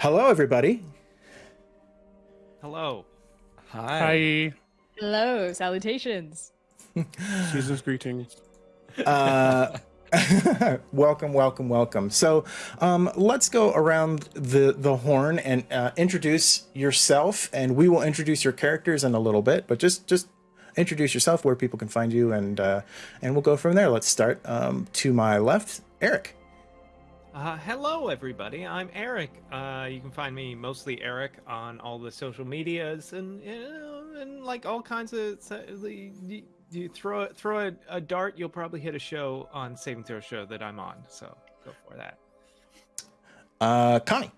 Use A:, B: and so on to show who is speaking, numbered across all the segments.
A: Hello, everybody.
B: Hello.
C: Hi.
D: Hi.
E: Hello, salutations.
D: Season's greetings.
A: Uh, welcome, welcome, welcome. So, um, let's go around the the horn and uh, introduce yourself, and we will introduce your characters in a little bit. But just just introduce yourself, where people can find you, and uh, and we'll go from there. Let's start um, to my left, Eric.
B: Uh, hello, everybody. I'm Eric. Uh, you can find me mostly Eric on all the social medias and you know, and like all kinds of. You, you throw throw a, a dart, you'll probably hit a show on Saving Throw show that I'm on. So go for that.
A: Uh, Connie.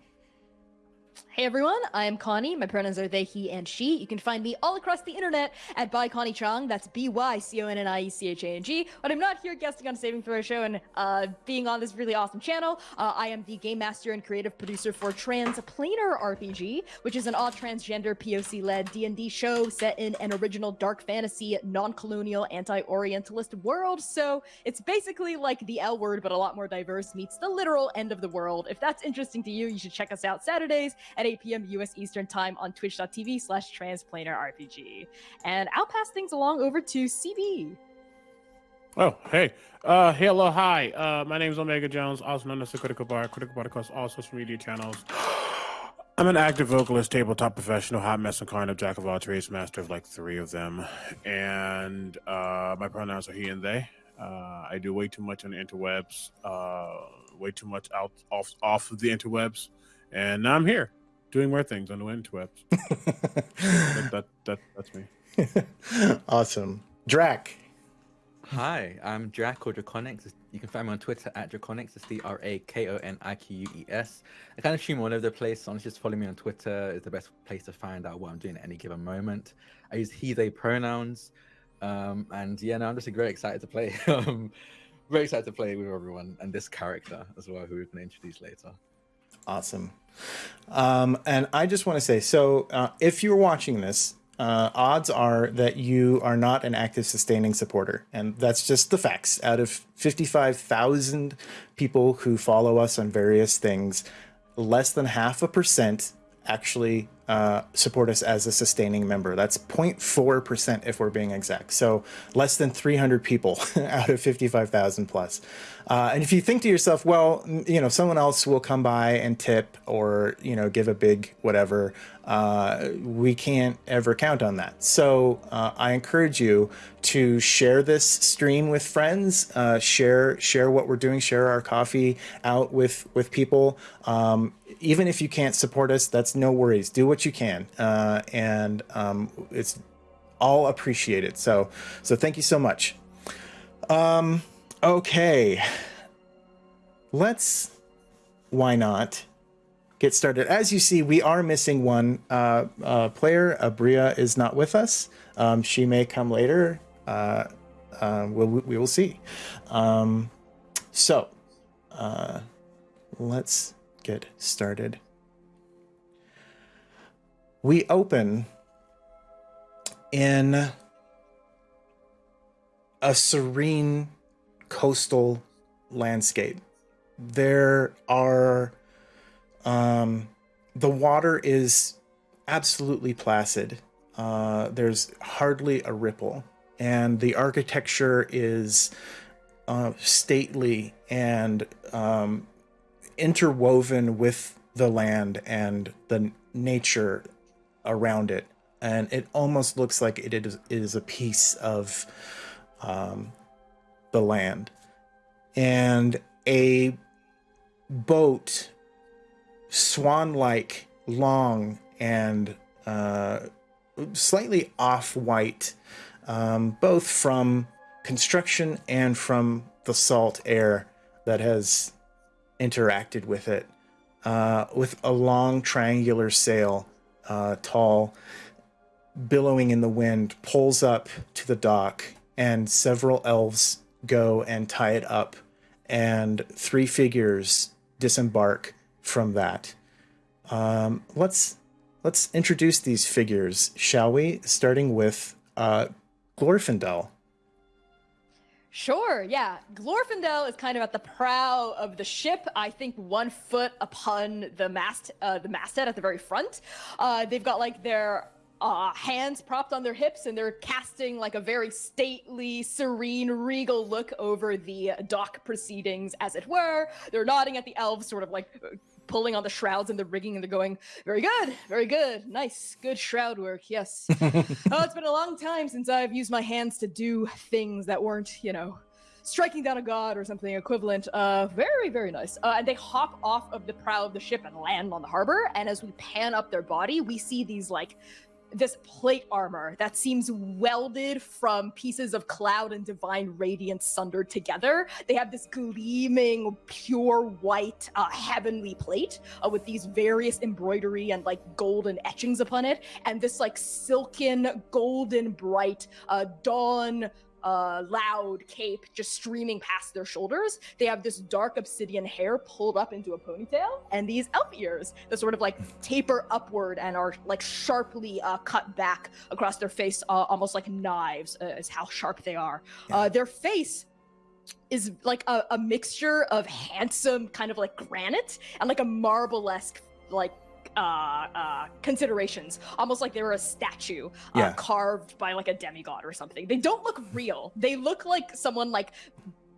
E: Hey everyone, I am Connie. My pronouns are they, he, and she. You can find me all across the internet at by Connie Chang. That's B Y C O N N I E C H A N G. But I'm not here guesting on Saving Throw Show and uh, being on this really awesome channel. Uh, I am the game master and creative producer for Transplanar RPG, which is an all transgender POC-led D&D show set in an original dark fantasy, non-colonial, anti-Orientalist world. So it's basically like the L word, but a lot more diverse. Meets the literal end of the world. If that's interesting to you, you should check us out Saturdays at 8 p.m. US Eastern Time on twitch.tv slash transplanar RPG. And I'll pass things along over to CB.
D: Oh, hey. Uh, hello, hi. Uh, my name is Omega Jones, also known as the Critical Bard, Critical Bard across all social media channels. I'm an active vocalist, tabletop professional, hot mess and carnivore, jack of all trades, master of like three of them. And uh, my pronouns are he and they. Uh, I do way too much on the interwebs, uh, way too much out off off of the interwebs, and now I'm here doing more things on the interwebs. that, that, that, that's me.
A: awesome. Drac.
C: Hi, I'm Drac or Drakoniques. You can find me on Twitter at Drakoniques. It's D R A K O N I Q U E S. I kind of stream all over the place. So honestly, just follow me on Twitter. is the best place to find out what I'm doing at any given moment. I use he, they pronouns. Um, and yeah, no, I'm just very excited to play. um, very excited to play with everyone and this character as well, who we're going to introduce later.
A: Awesome. Um, and I just want to say so uh, if you're watching this, uh, odds are that you are not an active sustaining supporter. And that's just the facts. Out of 55,000 people who follow us on various things, less than half a percent actually uh, support us as a sustaining member. That's 0.4% if we're being exact. So less than 300 people out of 55,000 plus. Uh, and if you think to yourself, well, you know, someone else will come by and tip or, you know, give a big whatever, uh, we can't ever count on that. So uh, I encourage you to share this stream with friends, uh, share share what we're doing, share our coffee out with with people. Um, even if you can't support us, that's no worries. Do what you can, uh, and um, it's all appreciated. So so thank you so much. Um, Okay. Let's, why not, get started. As you see, we are missing one uh, uh, player. Abria is not with us. Um, she may come later. Uh, uh we'll, we will see. Um, so, uh, let's get started. We open in a serene coastal landscape. There are, um, the water is absolutely placid. Uh, there's hardly a ripple, and the architecture is uh, stately and um, interwoven with the land and the nature around it. And it almost looks like it is, it is a piece of um, the land. And a boat, swan like, long, and uh, slightly off white, um, both from construction and from the salt air that has interacted with it, uh, with a long triangular sail, uh, tall, billowing in the wind, pulls up to the dock, and several elves go and tie it up, and three figures disembark from that. Um, let's let's introduce these figures, shall we? Starting with uh, Glorfindel.
E: Sure, yeah. Glorfindel is kind of at the prow of the ship. I think one foot upon the mast, uh, the masthead at the very front. Uh, they've got like their uh, hands propped on their hips, and they're casting like a very stately, serene, regal look over the dock proceedings, as it were. They're nodding at the elves, sort of like pulling on the shrouds and the rigging, and they're going, "Very good, very good, nice, good shroud work." Yes. oh, it's been a long time since I've used my hands to do things that weren't, you know, striking down a god or something equivalent. Uh, very, very nice. Uh, and they hop off of the prow of the ship and land on the harbor. And as we pan up their body, we see these like this plate armor that seems welded from pieces of cloud and divine radiance sundered together. They have this gleaming, pure white, uh, heavenly plate uh, with these various embroidery and like golden etchings upon it, and this like silken, golden, bright uh, dawn uh, loud cape just streaming past their shoulders. They have this dark obsidian hair pulled up into a ponytail, and these elf ears that sort of like taper upward and are like sharply uh, cut back across their face, uh, almost like knives, uh, is how sharp they are. Uh, their face is like a, a mixture of handsome kind of like granite and like a marble-esque like uh, uh, considerations, almost like they were a statue uh,
A: Yeah.
E: carved by like a demigod or something. They don't look real. They look like someone like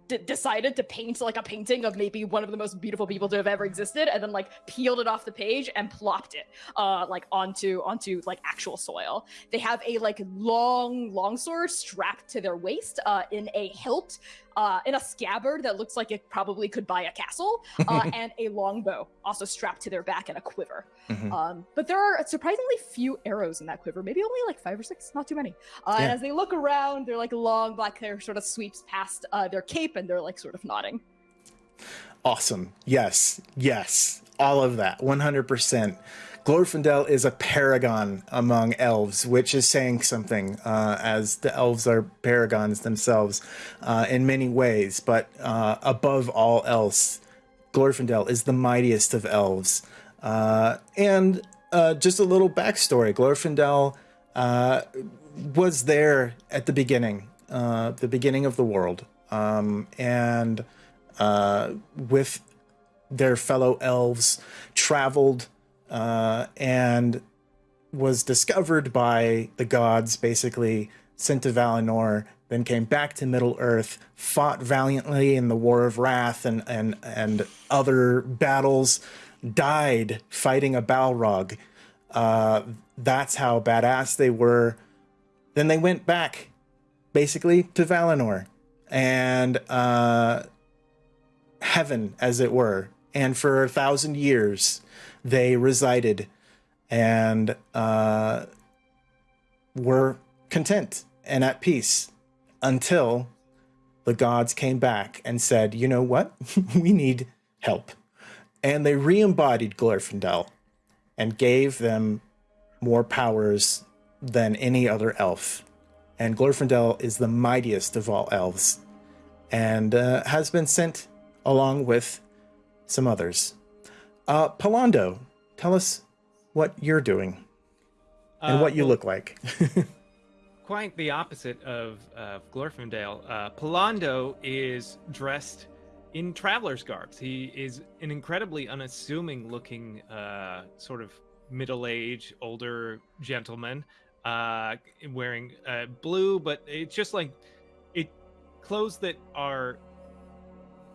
E: d- decided to paint like a painting of maybe one of the most beautiful people to have ever existed, and then like peeled it off the page and plopped it uh, like onto onto like actual soil. They have a like long longsword strapped to their waist uh, in a hilt. Uh, in a scabbard that looks like it probably could buy a castle, uh, and a longbow also strapped to their back and a quiver.
A: Mhm.
E: Um, but there are surprisingly few arrows in that quiver, maybe only like five or six, not too many. Uh, And as they look around, their like long black hair sort of sweeps past uh, their cape, and they're like sort of nodding.
A: Awesome. Yes. Yes. All of that. 100%. Glorfindel is a paragon among elves, which is saying something, uh, as the elves are paragons themselves uh, in many ways. But uh, above all else, Glorfindel is the mightiest of elves. Uh, and uh, just a little backstory Glorfindel uh, was there at the beginning, the beginning of the world. Um, and with their fellow elves, traveled uh, and was discovered by the gods, basically sent to Valinor, then came back to Middle Earth, fought valiantly in the War of Wrath and and and other battles, died fighting a Balrog. Uh, that's how badass they were. Then they went back, basically, to Valinor, and uh, heaven, as it were. And for a thousand years, they resided and uh, were content and at peace until the gods came back and said, you know what? we need help. And they re embodied Glorfindel and gave them more powers than any other elf. And Glorfindel is the mightiest of all elves and uh, has been sent along with some others. Uh, Pallando, tell us what you're doing and
B: Uh,
A: what you
B: well,
A: look like.
B: quite the opposite of uh, Glorfindel. Uh, Polando is dressed in traveler's garbs. He is an incredibly unassuming looking, uh, sort of middle aged, older gentleman, uh, wearing uh, blue, but it's just like it clothes that are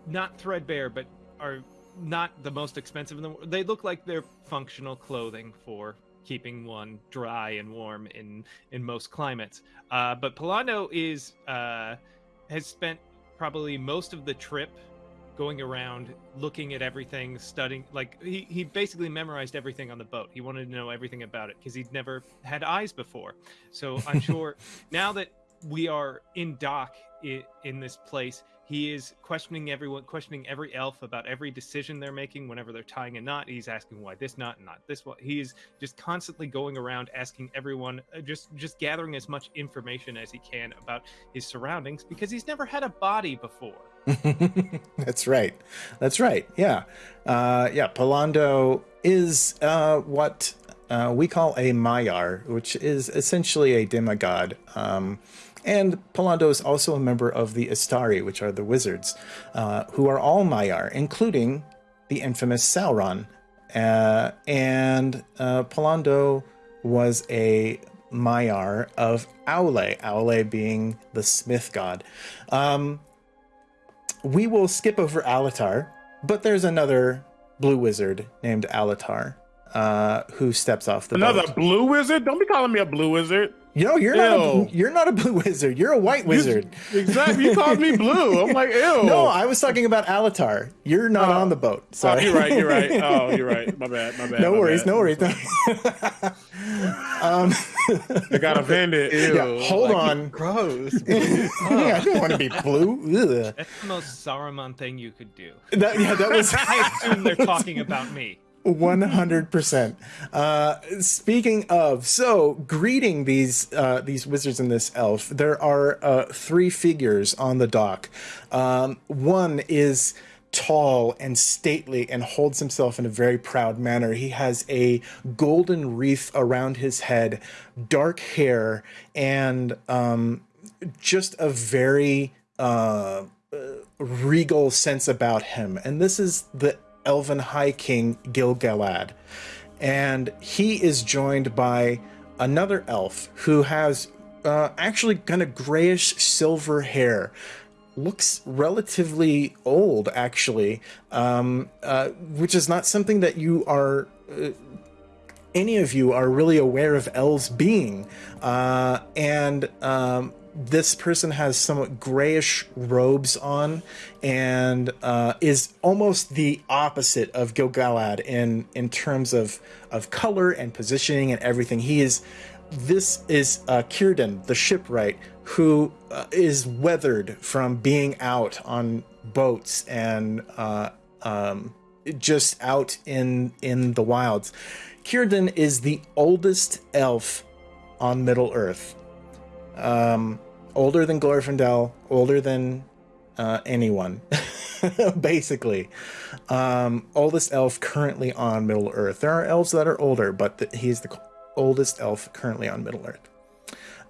B: not threadbare, but are not the most expensive in the world. They look like they're functional clothing for keeping one dry and warm in in most climates. Uh, but Polano is uh, has spent probably most of the trip going around looking at everything studying like he, he basically memorized everything on the boat he wanted to know everything about it because he'd never had eyes before so i'm sure now that we are in dock i- in this place he is questioning everyone questioning every elf about every decision they're making whenever they're tying a knot he's asking why this knot and not this one he's just constantly going around asking everyone uh, just just gathering as much information as he can about his surroundings because he's never had a body before
A: That's right. That's right. Yeah. Uh, yeah. Polando is uh, what uh, we call a Maiar, which is essentially a demigod. Um, And Pallando is also a member of the Istari, which are the wizards, uh, who are all Maiar, including the infamous Sauron. Uh, and uh, Pallando was a Maiar of Aule, Aule being the smith god. Um, we will skip over Alatar, but there's another blue wizard named Alatar uh, who steps off the
D: Another
A: boat.
D: blue wizard? Don't be calling me a blue wizard.
A: No, you're not. A, you're not a blue wizard. You're a white wizard.
D: Exactly. You called me blue. I'm like, ew.
A: No, I was talking about Alatar. You're not on the boat.
D: Oh,
A: Sorry.
D: you're right. You're right. Oh, you're right. My bad. My bad.
A: no
D: my
A: worries.
D: bad.
A: No worries. um,
D: I got offended.
A: Yeah, hold
C: like,
A: on.
C: Gross.
A: I don't want to be blue. Ugh.
B: That's the most Saruman thing you could do.
A: That, yeah, that was
B: I assume they're talking about me.
A: One hundred percent. Uh, Speaking of, so greeting these uh, these wizards and this elf, there are uh, three figures on the dock. Um, one is tall and stately and holds himself in a very proud manner. He has a golden wreath around his head, dark hair, and um, just a very uh, regal sense about him. And this is the Elven High King Gil-galad. And he is joined by another elf who has uh, actually kind of grayish silver hair. Looks relatively old, actually, um, uh, which is not something that you are any of you are really aware of elves being. Uh, and um, this person has somewhat grayish robes on and uh, is almost the opposite of Gil-galad in in terms of of color and positioning and everything. He is this is uh, Círdan, the shipwright, who uh, is weathered from being out on boats and uh, um, just out in in the wilds. Círdan is the oldest elf on Middle Earth. Um, older than Glorfindel, older than uh, anyone, basically. Um, oldest elf currently on Middle Earth. There are elves that are older, but th- he's the oldest elf currently on Middle Earth.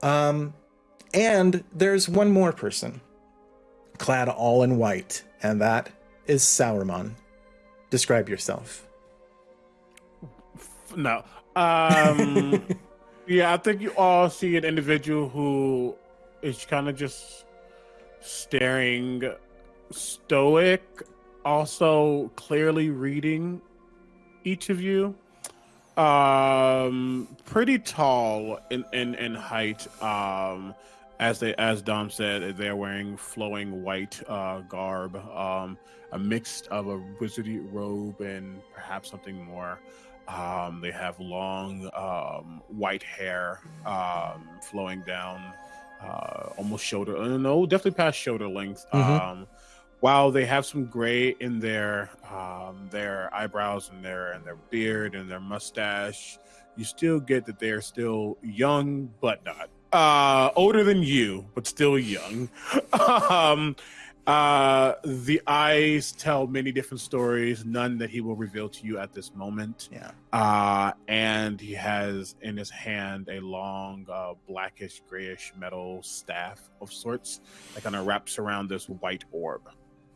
A: Um, and there's one more person, clad all in white, and that is Sauron. Describe yourself.
D: No. Um, yeah, I think you all see an individual who is kind of just staring stoic, also clearly reading each of you. Um, pretty tall in, in, in height. Um, as they as Dom said, they're wearing flowing white uh, garb, um, a mix of a wizardy robe and perhaps something more. Um, they have long um, white hair um, flowing down uh, almost shoulder, uh, no, definitely past shoulder length.
A: Mhm.
D: Um, while they have some gray in their um, their eyebrows and their and their beard and their mustache, you still get that they're still young, but not uh, older than you, but still young. um, uh, the eyes tell many different stories, none that he will reveal to you at this moment.
A: Yeah.
D: Uh, and he has in his hand a long, uh, blackish, grayish metal staff of sorts that kind of wraps around this white orb.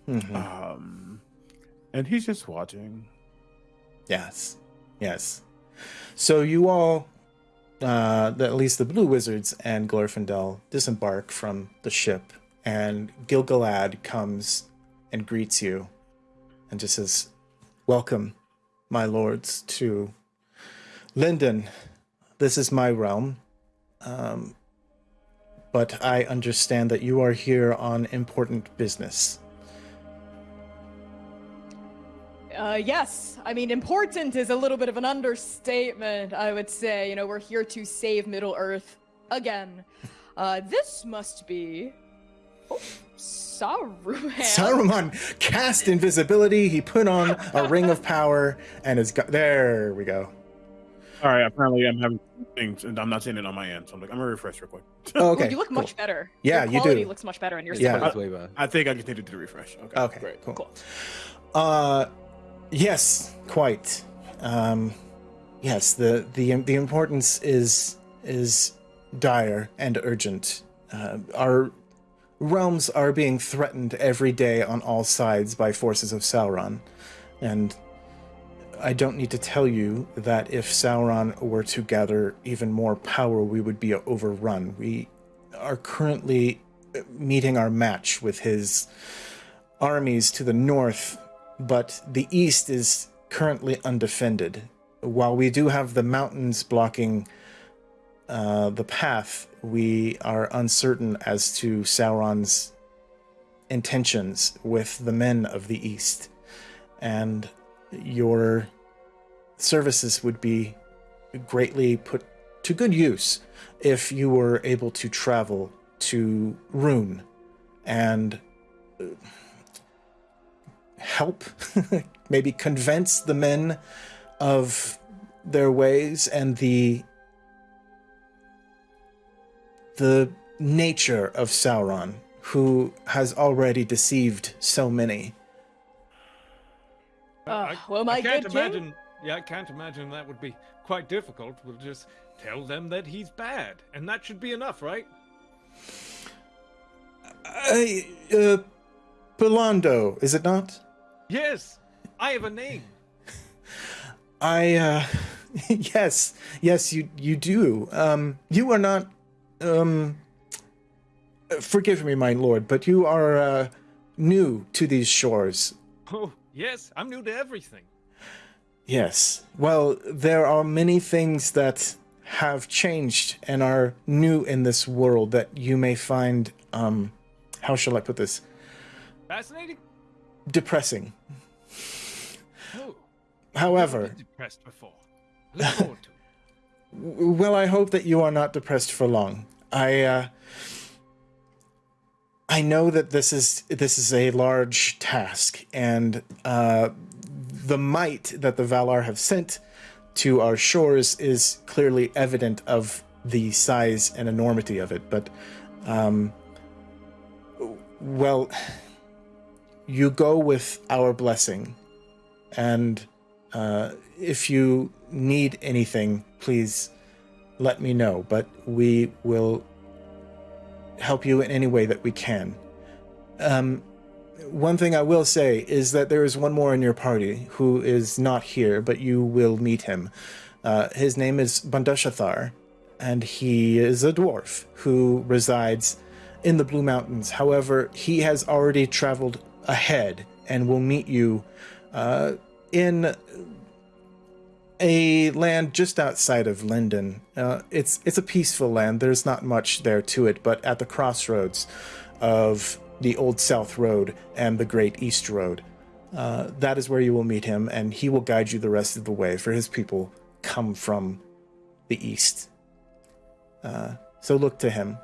A: Mhm.
D: Um, and he's just watching.
A: Yes. Yes. So you all, uh, at least the Blue Wizards and Glorfindel, disembark from the ship, and Gil-galad comes and greets you and just says, Welcome, my lords, to Lindon. This is my realm. Um, but I understand that you are here on important business.
E: Uh, yes, I mean, important is a little bit of an understatement, I would say. You know, we're here to save Middle Earth again. Uh, this must be. Oh, Saruman.
A: Saruman cast invisibility. He put on a ring of power and is got. There we go.
D: All right, apparently I'm having things, and I'm not seeing it on my end. So I'm like, I'm gonna refresh real quick.
A: Oh,
E: Ooh,
A: okay.
E: you look
A: cool.
E: much better.
A: Yeah,
E: your
A: you
E: quality
A: do.
E: looks much better, and you're
A: Yeah.
E: yeah.
C: Way better.
D: I think I just needed to refresh. Okay.
A: Okay,
D: Great.
A: cool.
E: Cool.
A: Uh, yes, quite. Um, yes, the the the importance is is dire and urgent. uh, our realms are being threatened every day on all sides by forces of Sauron. And I don't need to tell you that if Sauron were to gather even more power, we would be overrun. We are currently meeting our match with his armies to the north, but the east is currently undefended. While we do have the mountains blocking uh, the path, we are uncertain as to Sauron's intentions with the men of the east. And your services would be greatly put to good use if you were able to travel to Rhûn and uh, help, maybe convince the men of their ways and the the nature of Sauron, who has already deceived so many.
E: Uh, well, my
B: I can't
E: good king?
B: imagine. Yeah, I can't imagine that would be quite difficult. We'll just tell them that he's bad, and that should be enough, right?
A: I, uh, Belando, is it not?
B: Yes, I have a name.
A: I, uh, yes, yes, you you do. Um, you are not, um, forgive me, my lord, but you are uh, new to these shores.
B: Oh, yes, I'm new to everything.
A: Yes. Well, there are many things that have changed and are new in this world that you may find, um, how shall I put this?
B: Fascinating.
A: Depressing.
B: Oh,
A: However,
B: depressed before. Look forward to it.
A: well, I hope that you are not depressed for long. I, uh, I know that this is this is a large task, and uh, the might that the Valar have sent to our shores is clearly evident of the size and enormity of it. But, um, well, you go with our blessing, and uh, if you need anything, please let me know. But we will help you in any way that we can. Um, one thing I will say is that there is one more in your party who is not here, but you will meet him. Uh, his name is Bandashathar, and he is a dwarf who resides in the Blue Mountains. However, he has already traveled ahead and will meet you uh, in a land just outside of Lindon. Uh, it's it's a peaceful land. There's not much there to it, but at the crossroads of the Old South Road and the Great East Road, uh, that is where you will meet him, and he will guide you the rest of the way. For his people come from the east, uh, so look to him.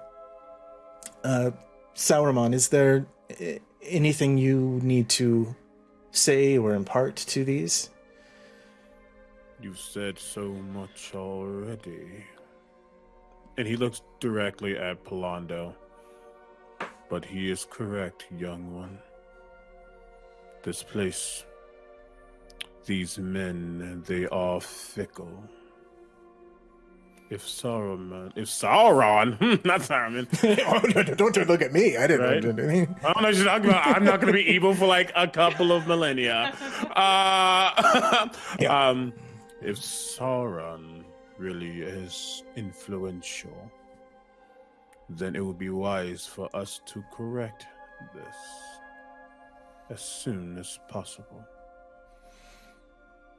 A: Uh, Sauron, is there uh, anything you need to say or impart to these?
D: You said so much already. And he looks directly at Polando. But he is correct, young one. This place, these men, they are fickle. If Sauron, if Sauron, not Saruman,
A: oh, don't, don't look at me. I didn't
D: Right.
A: know anything.
D: I don't know what you're talking about. I'm not going to be evil for like a couple of millennia. Uh,
A: Yeah.
D: um, if Sauron really is influential, then it would be wise for us to correct this as soon as possible.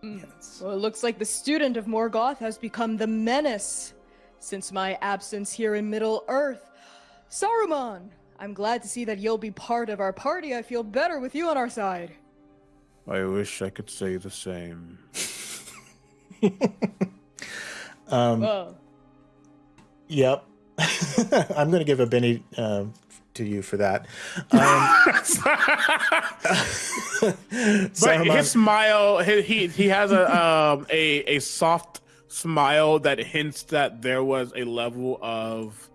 D: Mm.
A: Yes.
E: Well, it looks like the student of Morgoth has become the menace since my absence here in Middle Earth. Saruman, I'm glad to see that you'll be part of our party. I feel better with you on our side.
D: I wish I could say the same.
A: Um,
E: Whoa.
A: Yep. I'm going to give a Benny uh, to you for that. Um,
D: But
A: Saruman-
D: his smile, he he, he has a um a a soft smile that hints that there was a level of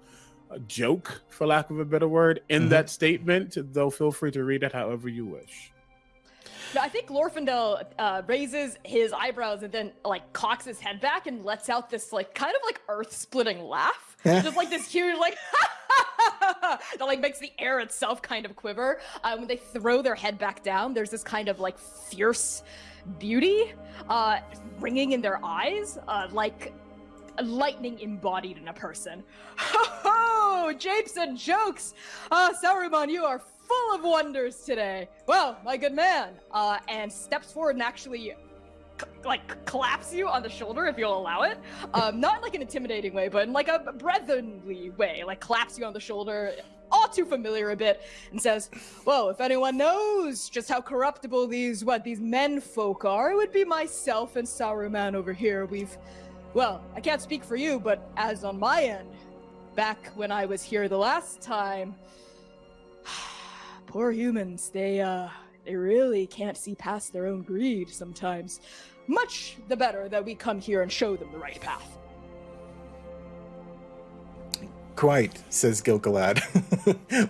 D: joke, for lack of a better word, in
A: Mhm.
D: that statement. Though feel free to read it however you wish.
E: I think Glorfindel uh, raises his eyebrows and then like cocks his head back and lets out this like kind of like earth-splitting laugh. Just like this huge like that like makes the air itself kind of quiver. Uh, when they throw their head back down, there's this kind of like fierce beauty uh, ringing in their eyes, uh, like lightning embodied in a person. Ho ho! Japes and jokes! Ah, Saruman, you are full of wonders today. Well, my good man, uh, and steps forward and actually c- like claps you on the shoulder if you'll allow it. Um, not in like an intimidating way, but in like a brotherly way. Like claps you on the shoulder, all too familiar a bit, and says, "Well, if anyone knows just how corruptible these what these men folk are, it would be myself and Saruman over here. We've, well, I can't speak for you, but as on my end, back when I was here the last time." Poor humans, they uh they really can't see past their own greed sometimes. Much the better that we come here and show them the right path.
A: Quite, says Gil-galad,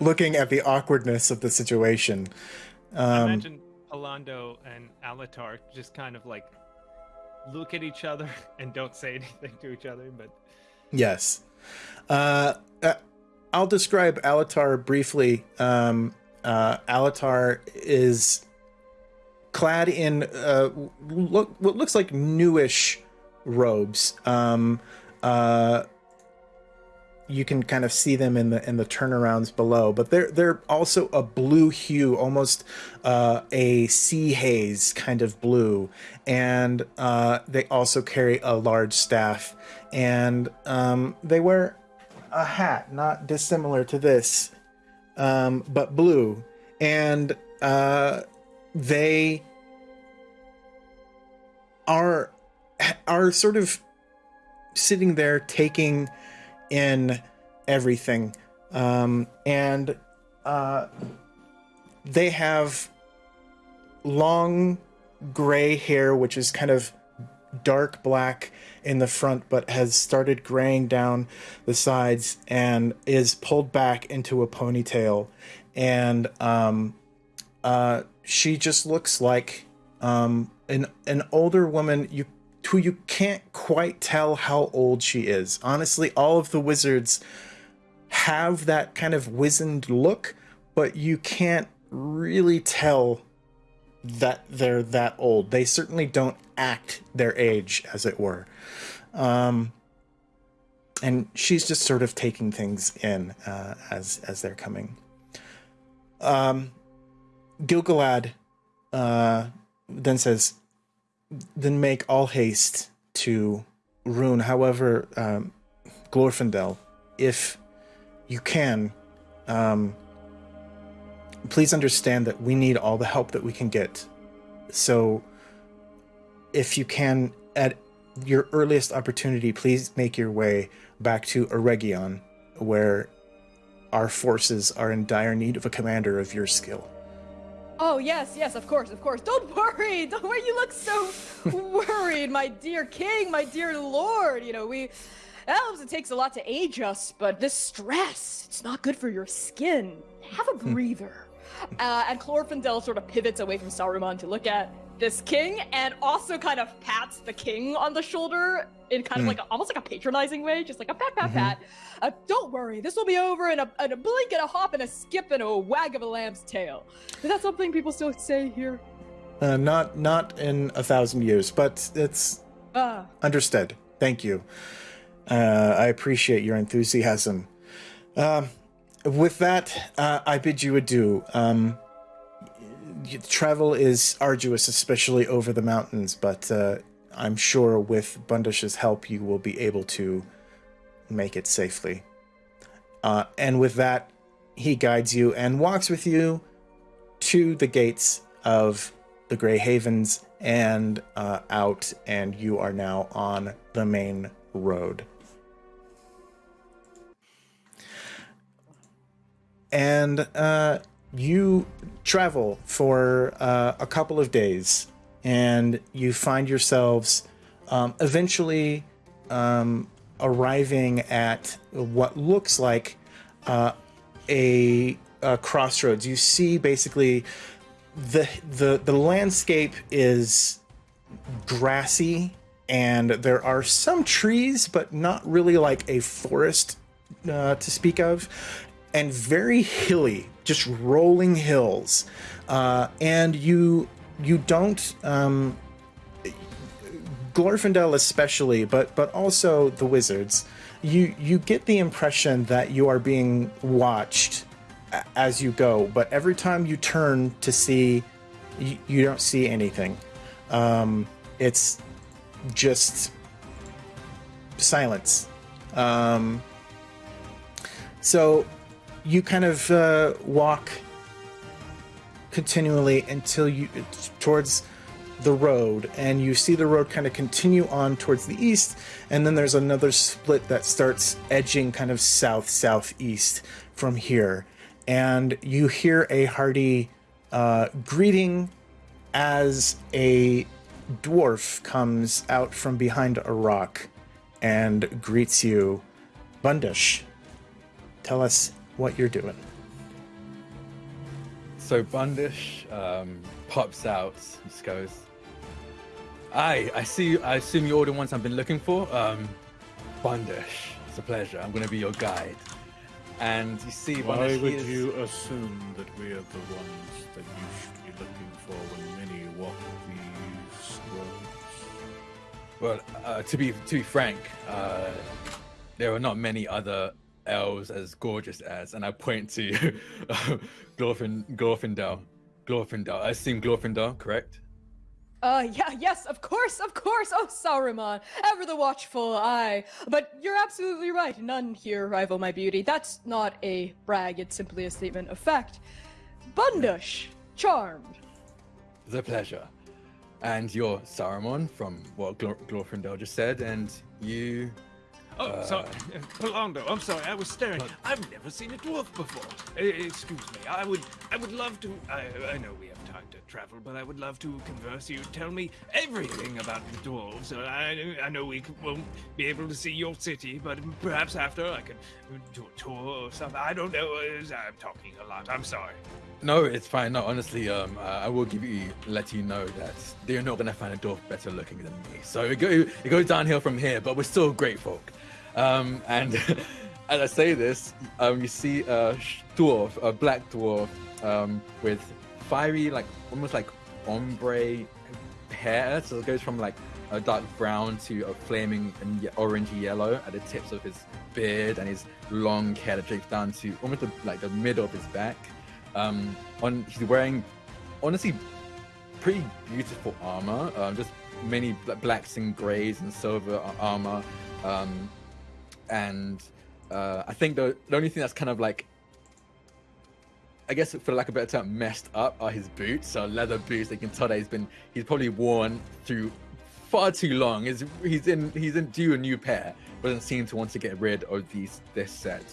A: looking at the awkwardness of the situation.
B: I
A: Um,
B: imagine Alando and Alatar just kind of like look at each other and don't say anything to each other, but
A: Yes. Uh, uh, I'll describe Alatar briefly. Um, uh, Alatar is clad in uh, look, what looks like newish robes. Um, uh, you can kind of see them in the in the turnarounds below, but they're they're also a blue hue, almost uh, a sea haze kind of blue, and uh, they also carry a large staff, and um, they wear a hat not dissimilar to this, um, but blue, and uh, they are are sort of sitting there taking in everything. Um, and uh, they have long gray hair which is kind of dark black in the front but has started graying down the sides and is pulled back into a ponytail and um, uh, she just looks like um, an an older woman you who you can't quite tell how old she is. Honestly, all of the wizards have that kind of wizened look, but you can't really tell that they're that old. They certainly don't act their age, as it were. Um, and she's just sort of taking things in uh, as as they're coming. Um, Gil-galad uh, then says, "Then make all haste to Rhûn. However, um, Glorfindel, if you can, um, please understand that we need all the help that we can get. So, if you can, at your earliest opportunity, please make your way back to Eregion, where our forces are in dire need of a commander of your skill."
E: Oh yes, yes, of course, of course. Don't worry, don't worry. You look so worried, my dear king, my dear lord. You know we elves. It takes a lot to age us, but this stress—it's not good for your skin. Have a hmm. breather. Uh, and Glorfindel sort of pivots away from Saruman to look at this king, and also kind of pats the king on the shoulder in kind of like a, almost like a patronizing way, just like a pat, pat, pat. Uh, don't worry, this will be over in a, in a blink and a hop and a skip and a wag of a lamb's tail. Is that something people still say here?
A: Uh, not not in a thousand years, but it's
E: Ah,
A: understood. Thank you. Uh, I appreciate your enthusiasm. Um, with that, uh, I bid you adieu. Um, travel is arduous, especially over the mountains, but uh, I'm sure with Bundish's help, you will be able to make it safely. Uh, and with that, he guides you and walks with you to the gates of the Grey Havens and uh, out, and you are now on the main road. And uh, you travel for uh, a couple of days, and you find yourselves um, eventually um, arriving at what looks like uh, a, a crossroads. You see basically the the the landscape is grassy and there are some trees but not really like a forest uh, to speak of and very hilly, just rolling hills. Uh, and you you don't um, Glorfindel especially, but but also the wizards. You you get the impression that you are being watched as you go, but every time you turn to see, you, you don't see anything. Um, it's just silence. Um, so you kind of uh, walk continually until you towards the road and you see the road kind of continue on towards the east and then there's another split that starts edging kind of south southeast from here. And you hear a hearty uh, greeting as a dwarf comes out from behind a rock and greets you. Bundish tell us what you're doing
C: So Bundish um, pops out, and just goes, "Aye, I see. I assume you're the ones I've been looking for. Um, Bundish, it's a pleasure. I'm going to be your guide." And you see,
D: Why
C: Bundish, he
D: would
C: is-
D: you assume that we are the ones that you should be looking for when many walk these roads?
C: Well, uh, to be to be frank, uh, there are not many other elves as gorgeous as, and I point to uh, Glorfin Glorfindel. Glorfindel. I assume Glorfindel, correct?
E: Uh, yeah, yes, of course, of course. Oh, Saruman, ever the watchful eye. But you're absolutely right. None here rival my beauty. That's not a brag. It's simply a statement of fact. Bundush, charmed.
C: The pleasure. And you're Saruman from what Glor- Glorfindel just said, and you.
B: Oh,
C: Uh,
B: sorry. Polando, I'm sorry. I was staring. I've never seen a dwarf before. E- excuse me. I would I would love to I, I know we have time to travel, but I would love to converse you. Tell me everything about the dwarves. Uh, I, I know we won't be able to see your city, but perhaps after I could do a tour or something. I don't know. Uh, I'm talking a lot. I'm sorry.
C: No, it's fine. No, honestly, um, uh, I will give you, let you know that they're not gonna find a dwarf better looking than me. So it, go, it goes downhill from here, but we're still great folk. Um, and as I say this, um, you see a dwarf, a black dwarf, um, with fiery, like almost like ombre hair. So it goes from like a dark brown to a flaming and orangey yellow at the tips of his beard and his long hair that drapes down to almost the, like the middle of his back. Um, on he's wearing honestly pretty beautiful armor. Um, just many bla- blacks and grays and silver armor. Um, and uh, I think the, the only thing that's kind of like, I guess for lack of a better term, messed up are his boots. So leather boots. They can tell that he's been he's probably worn through far too long. He's he's in he's in due a new pair. Doesn't seem to want to get rid of these this set.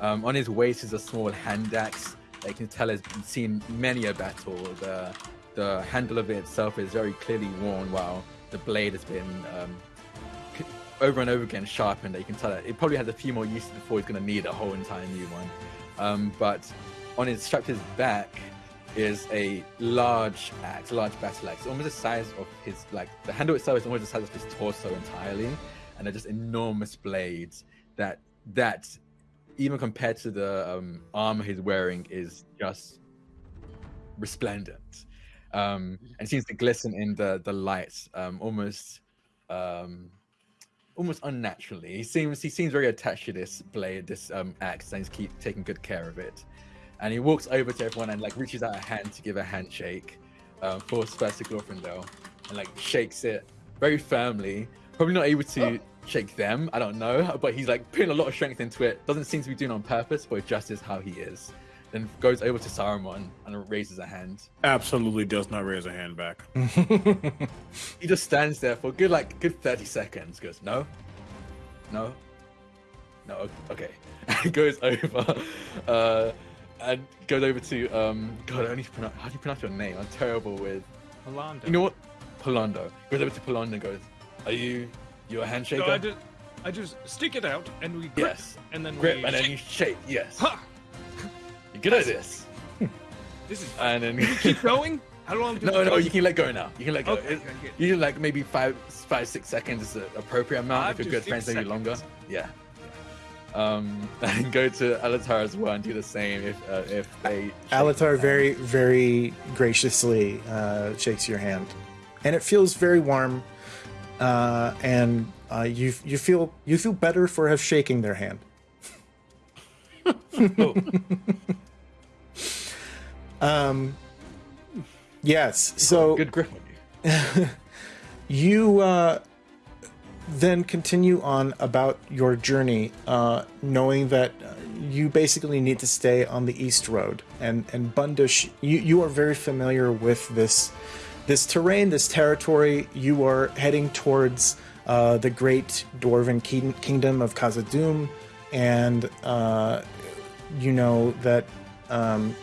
C: Um, on his waist is a small hand axe. You can tell has seen many a battle. The the handle of it itself is very clearly worn, while the blade has been um, over and over again sharpened. it. You can tell that it probably has a few more uses before he's going to need a whole entire new one. Um, but on his strapped his back is a large axe, a large battle axe, almost the size of his like the handle itself is almost the size of his torso entirely, and they're just enormous blades that that even compared to the um, armor he's wearing is just resplendent um, and seems to glisten in the the lights um, almost um, almost unnaturally. He seems he seems very attached to this blade, this um, axe, and he's keep taking good care of it. And he walks over to everyone and like reaches out a hand to give a handshake um, for to Glorfindel, and like shakes it very firmly. Probably not able to shake them, I don't know, but he's like putting a lot of strength into it. Doesn't seem to be doing it on purpose, but it just is how he is. Then goes over to Saruman and raises a hand.
D: Absolutely does not raise a hand back.
C: He just stands there for a good like good thirty seconds. Goes no, no, no. Okay, and goes over, uh, and goes over to um. God, I only pronounce, how do you pronounce your name? I'm terrible with.
B: Polando.
C: You know what? Polondo goes over to Polondo. and Goes, are you you a handshaker?
B: So I just, I just stick it out and we grip,
C: Yes.
B: and then
C: Grip
B: we
C: and then
B: shake.
C: you shake. Yes,
B: Ha!
C: You're good at this.
B: This is
C: And then
B: keep going. How long? Do
C: no, no, you can let go now. You can let go.
B: Okay,
C: It-
B: okay.
C: You can like maybe five, five, six seconds is the appropriate amount.
B: Five
C: if you're good friends,
B: six
C: maybe longer. Yeah. Um, and go to Alatar as well and do the same if uh, if they.
A: Alatar very, very graciously uh, shakes your hand, and it feels very warm. Uh, and uh, you you feel you feel better for have shaking their hand.
C: Oh,
A: Um, yes. So
C: good grip on you.
A: you uh, then continue on about your journey, uh, knowing that uh, you basically need to stay on the east road. And and Bundush, you, you are very familiar with this this terrain, this territory. You are heading towards uh, the great dwarven king- kingdom of Khazad-dûm, and uh, you know that um,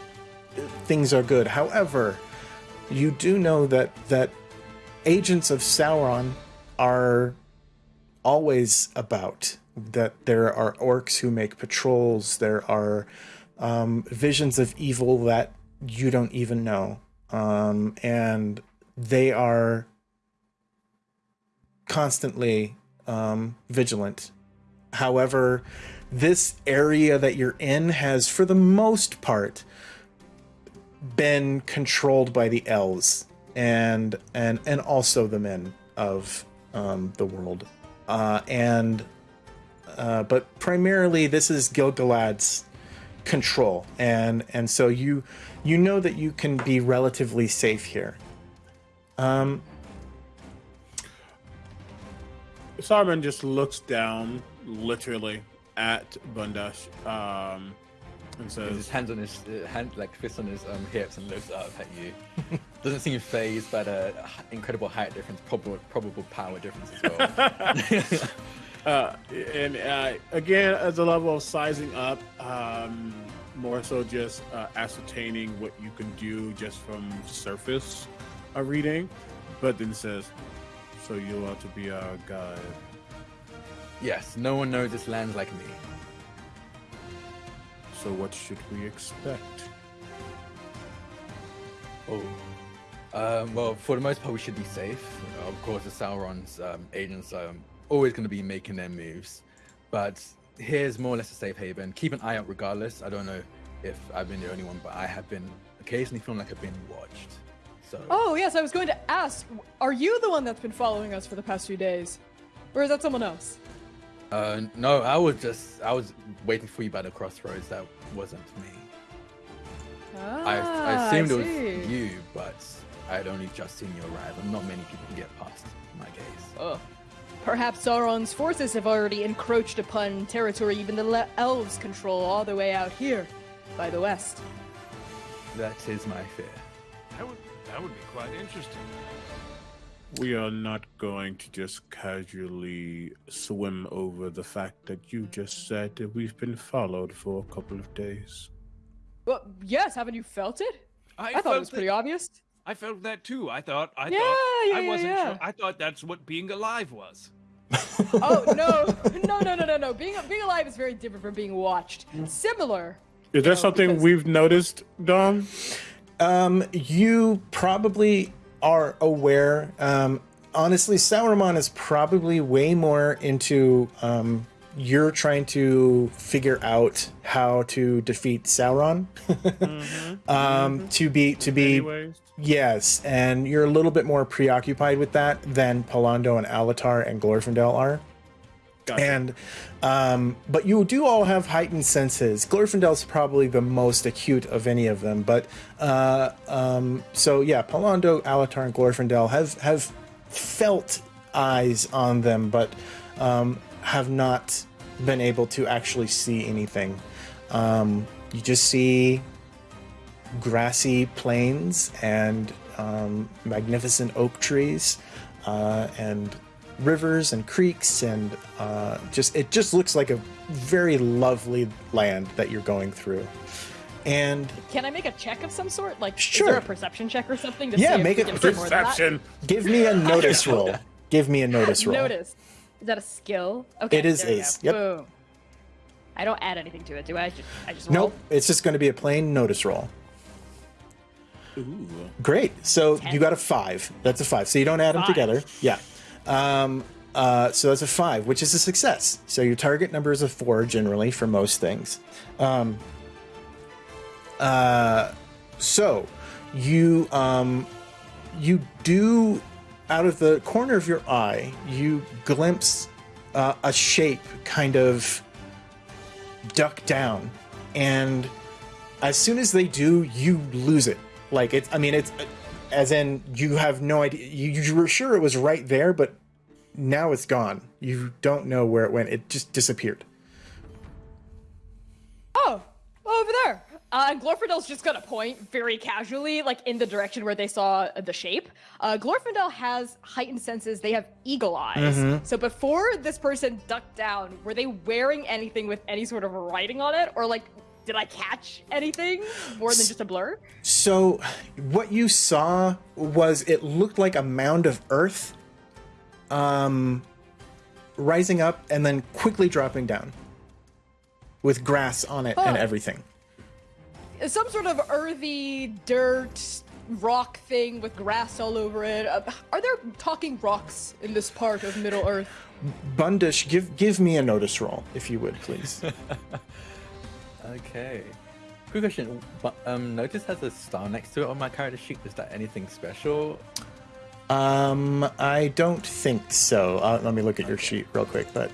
A: things are good. However, you do know that that agents of Sauron are always about. That there are orcs who make patrols. There are um, visions of evil that you don't even know, um, and they are constantly um, vigilant. However, this area that you're in has, for the most part, been controlled by the elves and and and also the men of um, the world, uh, and uh, but primarily this is Gil-galad's control, and and so you you know that you can be relatively safe here. Um,
D: Saruman just looks down, literally, at Bundash, um, and
C: With his hands on his uh, hand, like fists on his um, hips, and looks up at you. Doesn't seem fazed by the h- incredible height difference, probable probable power difference as well.
D: uh, and uh, again, as a level of sizing up, um, more so just uh, ascertaining what you can do just from surface uh, reading, but then says, "So you want to be our guide?"
C: yes, no one knows this land like me.
D: So what should we expect?
C: Oh. Um, well, for the most part, we should be safe. Of course, the Sauron's um, agents are always going to be making their moves. But here's more or less a safe haven. Keep an eye out regardless. I don't know if I've been the only one, but I have been occasionally feeling like I've been watched. So,
E: Oh, yes, I was going to ask are you the one that's been following us for the past few days? Or is that someone else?
C: Uh, no, I was just, I was waiting for you by the crossroads. That wasn't me. I,
E: Ah,
C: I assumed it was you, but I had only just seen you arrive, and not many people can get past my gaze.
E: Ugh. Perhaps Sauron's forces have already encroached upon territory even the le- elves control all the way out here, by the west.
C: That is my fear.
F: That would that would be quite interesting.
D: We are not going to just casually swim over the fact that you just said that we've been followed for a couple of days.
E: Well, yes, haven't you felt it? I, thought
F: felt
E: it was pretty obvious.
F: I felt that too. I thought I
E: Yeah,
F: thought
E: yeah,
F: I wasn't
E: yeah.
F: sure. I thought that's what being alive was.
E: oh no, no, no, no, no, no! Being being alive is very different from being watched. Similar.
D: Is there
E: No,
D: something
E: because-
D: we've noticed, Dom?
A: Um, you probably are aware. Um, honestly, Sauron is probably way more into um, you're trying to figure out how to defeat Sauron. um, to be to be
D: Anyways,
A: yes, and you're a little bit more preoccupied with that than Pallando and Alatar and Glorfindel are.
D: Gotcha.
A: And um, but you do all have heightened senses. Glorfindel's probably the most acute of any of them. But uh, um, so yeah, Pallando, Alatar, and Glorfindel have have felt eyes on them, but um, have not been able to actually see anything. Um, you just see grassy plains and um, magnificent oak trees uh, and rivers and creeks and uh, just it just looks like a very lovely land that you're going through and
E: Can I make a check of some sort? Like, is
A: Sure.
E: there a perception check or something? To
A: Yeah,
E: see
A: make
E: we
A: it
E: can see more than that?
D: perception.
A: give me a notice roll give me a notice roll
E: Notice. Is that a skill? Okay.
A: It is-
E: there we
A: yep.
E: Boom. I don't add anything to it, do I? I just, I just roll.
A: nope it's just going to be a plain notice roll
D: Ooh.
A: Great. So
E: Ten.
A: you got a five. That's a five. So you don't add them together. Yeah. Um, Uh, so that's a five, which is a success. So your target number is a four generally for most things. Um, uh, so you um, you do out of the corner of your eye you glimpse uh, a shape kind of duck down, and as soon as they do, you lose it. Like it's, I mean, it's as in you have no idea. You, you were sure it was right there, but now it's gone. You don't know where it went. It just disappeared.
E: Oh, over there. Uh, Glorfindel's just gonna point very casually, like in the direction where they saw the shape. Uh, Glorfindel has heightened senses. They have eagle eyes. So before this person ducked down, were they wearing anything with any sort of writing on it, or like, did I catch anything more than just a blur?
A: So, what you saw was it looked like a mound of earth, um, rising up and then quickly dropping down, with grass on it and
E: Oh.
A: everything.
E: Some sort of earthy dirt rock thing with grass all over it. Uh, are there talking rocks in this part of Middle Earth?
A: Bundish, give give me a notice roll, if you would, please.
C: Okay. Quick question. But um, notice has a star next to it on my character sheet. Is that anything special?
A: um, I don't think so. Uh, let me look at your sheet real quick, but.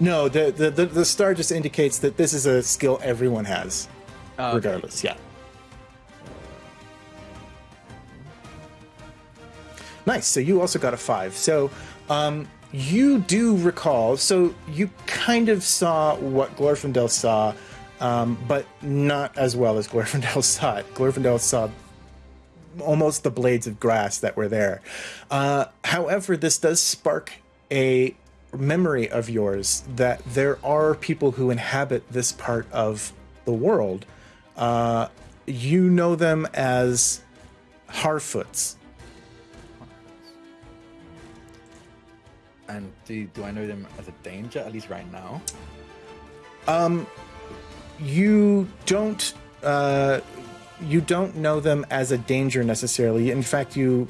A: No, the, the, the, the star just indicates that this is a skill everyone has,
C: Oh, okay.
A: regardless. Yeah. Nice. So you also got a five. So um, you do recall. So you kind of saw what Glorfindel saw, um, but not as well as Glorfindel saw it. Glorfindel saw almost the blades of grass that were there. Uh, however, this does spark a memory of yours that there are people who inhabit this part of the world. Uh, you know them as Harfoots.
C: And do, do I know them as a danger, at least right now?
A: Um, you don't uh, you don't know them as a danger necessarily. In fact, you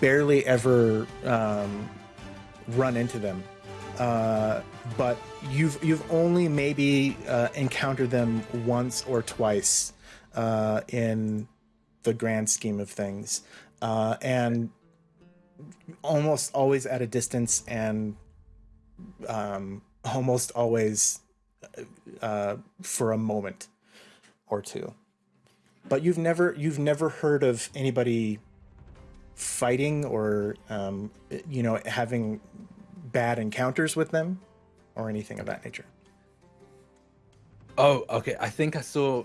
A: barely ever um, run into them. Uh, but you've you've only maybe uh, encountered them once or twice uh, in the grand scheme of things, uh, and almost always at a distance and um, almost always uh, for a moment or two. But you've never you've never heard of anybody fighting or um, you know having bad encounters with them or anything of that nature.
C: Oh, okay. I think I saw.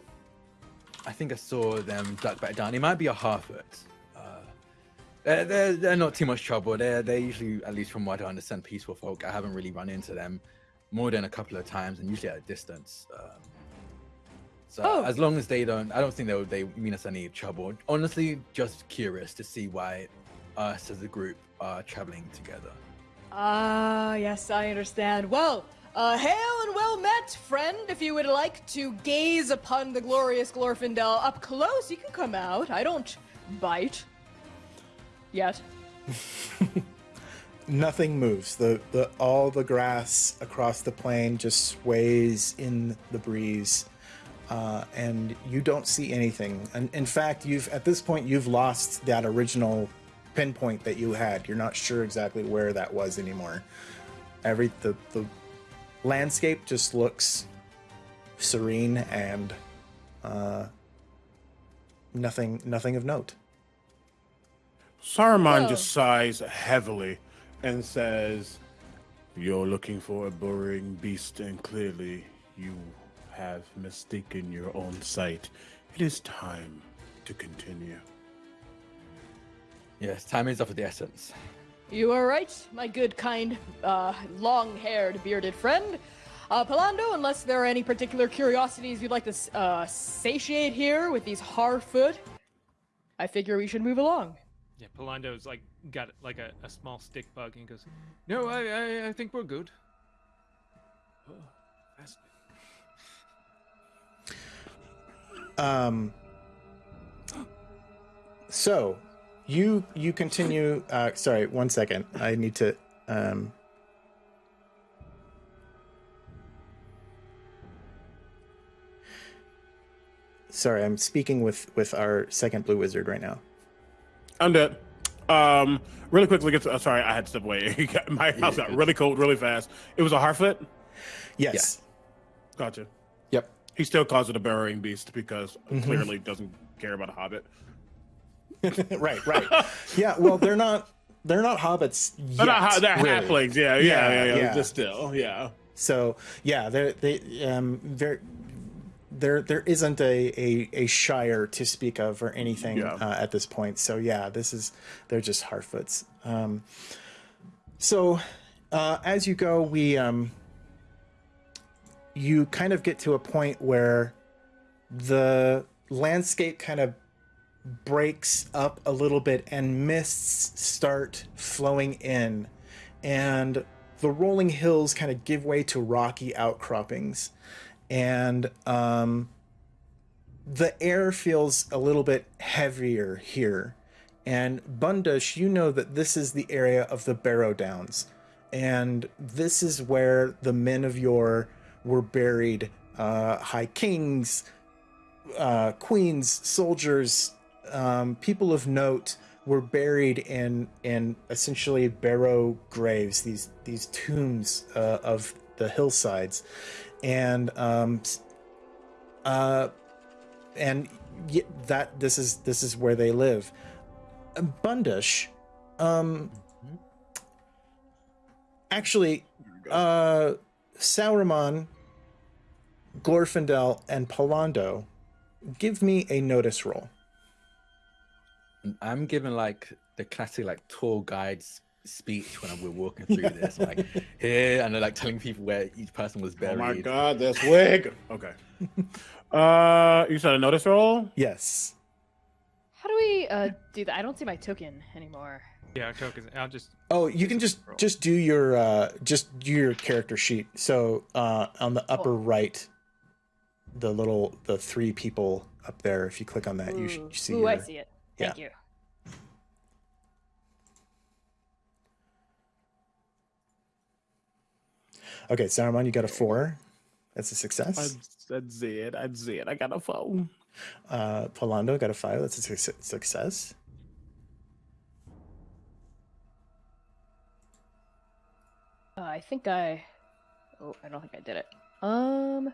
C: I think I saw them duck back down. It might be a Harfoot. Uh, they're, they're, they're not too much trouble. They're they're usually, at least from what I understand, peaceful folk. I haven't really run into them more than a couple of times, and usually at a distance. Um, so
E: Oh.
C: as long as they don't, I don't think they would- they mean us any trouble. Honestly, just curious to see why us as a group are traveling together.
E: Ah, yes, I understand. Well, uh, hail and well met, friend. If you would like to gaze upon the glorious Glorfindel up close, you can come out. I don't bite. Yet.
A: Nothing moves. The the all the grass across the plain just sways in the breeze. Uh, and you don't see anything. And in fact, you've at this point you've lost that original pinpoint that you had. You're not sure exactly where that was anymore. Every the the landscape just looks serene and uh, nothing nothing of note.
D: Saruman
E: Whoa.
D: just sighs heavily and says, You're looking for a burrowing beast, and clearly you have mistaken your own sight. It is time to continue.
C: Yes, time is of the essence.
E: You are right, my good, kind, uh, long haired, bearded friend. Uh, Pallando, unless there are any particular curiosities you'd like to uh, satiate here with these Harfoot, I figure we should move along.
B: Yeah, Pallando's like got like a, a small stick bug and goes, "No, I, I I think we're good."
F: Oh.
A: Um, so, you you continue. Uh, sorry, one second. I need to. Um, sorry, I'm speaking with with our second blue wizard right now.
D: I'm dead. Um, really quickly, get to, uh, sorry, I had to step away. My house got really cold really fast. It was a Harfoot.
A: Yes.
D: Gotcha.
A: Yep.
D: He still calls it a burrowing beast because clearly doesn't care about a hobbit.
A: right. Right. yeah. Well, they're not. They're not hobbits. Yet,
D: They're not ho- they're
A: really.
D: halflings. Yeah, yeah,
A: Yeah,
D: yeah, yeah,
A: yeah.
D: Just still, yeah.
A: So yeah, there they um very there there isn't a, a a shire to speak of or anything
D: Yeah.
A: uh, at this point. So yeah, this is they're just Harfoots. Um, so uh, as you go, we um you kind of get to a point where the landscape kind of breaks up a little bit and mists start flowing in and the rolling hills kind of give way to rocky outcroppings and um, the air feels a little bit heavier here. And bundush you know that this is the area of the barrow downs. And this is where the men of yore were buried uh, high kings uh, queens soldiers um, people of note were buried in in essentially barrow graves these these tombs uh, of the hillsides and um uh and that this is this is where they live. Bundush um actually uh saruman glorfindel and pallando give me a notice roll.
C: I'm given like the classic like tour guide's speech when we're walking through this, like here, and they're like telling people where each person was buried.
D: Oh my god, that's wig. Okay. uh, you said a notice roll.
A: yes
E: How do we uh, do that? I don't see my token anymore.
B: Yeah, tokens. I'll just.
A: Oh, you can just just do your uh just do your character sheet. So uh on the upper right, the little the three people up there. If you click on that, you should see.
E: Ooh,
A: your,
E: I see it. Thank you.
A: Okay, Saruman, you got a four. That's a success.
D: I, that's it. That's it. I got a phone.
A: Uh, Pallando got a five. That's a suc- success.
E: Uh, I think I. Oh, I don't think I did it. Um.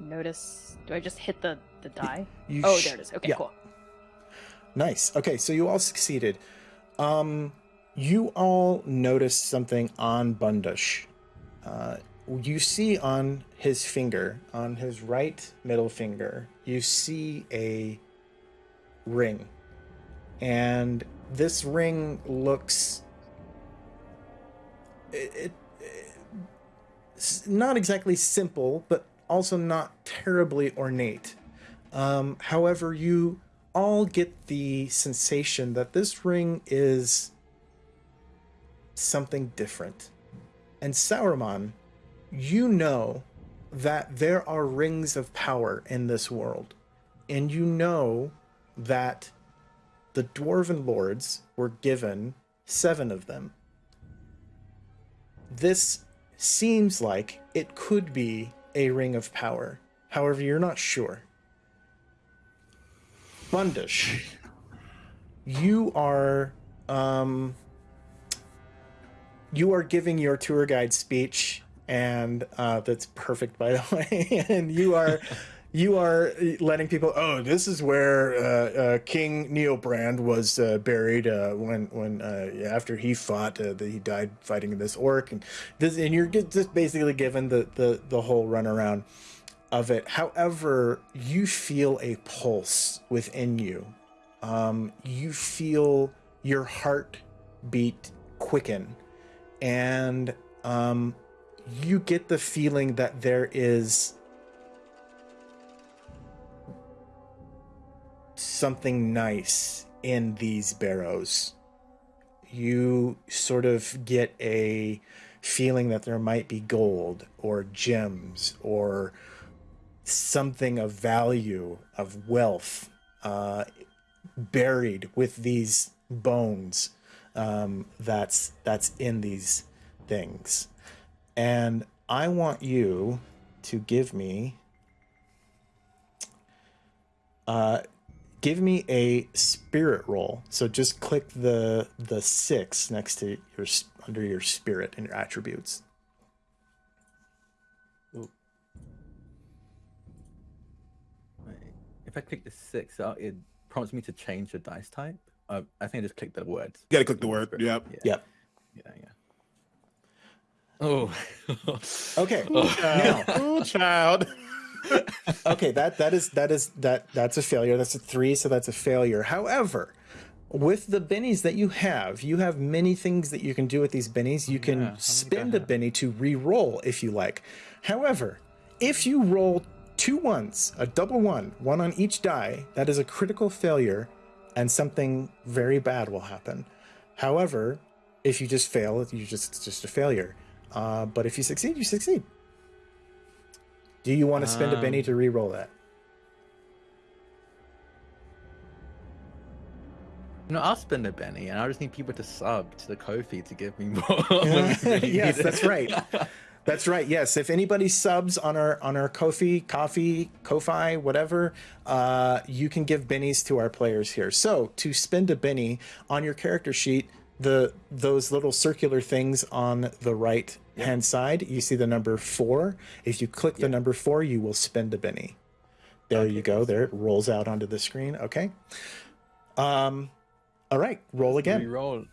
E: Notice. Do I just hit the the die?
A: You
E: Oh,
A: sh-
E: there it is. Okay,
A: yeah.
E: cool.
A: Nice. Okay, so you all succeeded. Um, you all noticed something on Bundush. Uh, you see on his finger, on his right middle finger, you see a ring. And this ring looks. It, it, not exactly simple, but also not terribly ornate. Um, however, you all get the sensation that this ring is something different. And Saruman, you know that there are rings of power in this world. And you know that the dwarven lords were given seven of them. This seems like it could be a ring of power. However, you're not sure. Bundish, you are um, you are giving your tour guide speech, and uh, that's perfect, by the way. and you are you are letting people. Oh, this is where uh, uh, King Neobrand was uh, buried uh, when when uh, after he fought. Uh, that he died fighting this orc, and this and you're just basically given the the the whole runaround of it. However, you feel a pulse within you. Um, you feel your heart beat quicken, and um, you get the feeling that there is something nice in these barrows. You sort of get a feeling that there might be gold or gems or something of value, of wealth, uh, buried with these bones um, that's that's in these things, and I want you to give me uh, give me a spirit roll. So just click the the six next to your under your spirit and your attributes.
C: If I click the six, uh, it prompts me to change the dice type. Uh, I think I just click the words.
D: You gotta click the word. Yep.
A: Yep.
C: Yeah, yeah. Oh.
A: Okay. now,
D: Oh, child.
A: okay, that that is that is that that's a failure. That's a three, so that's a failure. However, with the bennies that you have, you have many things that you can do with these bennies. You can
C: Yeah, how many do I
A: spend a
C: have?
A: benny to re-roll if you like. However, if you roll two ones, a double one, one on each die, that is a critical failure, and something very bad will happen. However, if you just fail, you just it's just a failure. Uh, but if you succeed, you succeed. Do you want to spend a benny
C: Um,
A: to re-roll that?
C: No, I'll spend a Benny, and I just need people to sub to the Ko-fi to give me more. when we really
A: yes, that's right. That's right. Yes, if anybody subs on our on our Kofi, Coffee, Ko-fi, whatever, uh, you can give bennies to our players here. So to spend a benny on your character sheet, the those little circular things on the right hand side, you see the number four. If you click the number four, you will spend a benny. There you go. There it rolls out onto the screen. Okay. Um. All right. Roll again.
C: Reroll.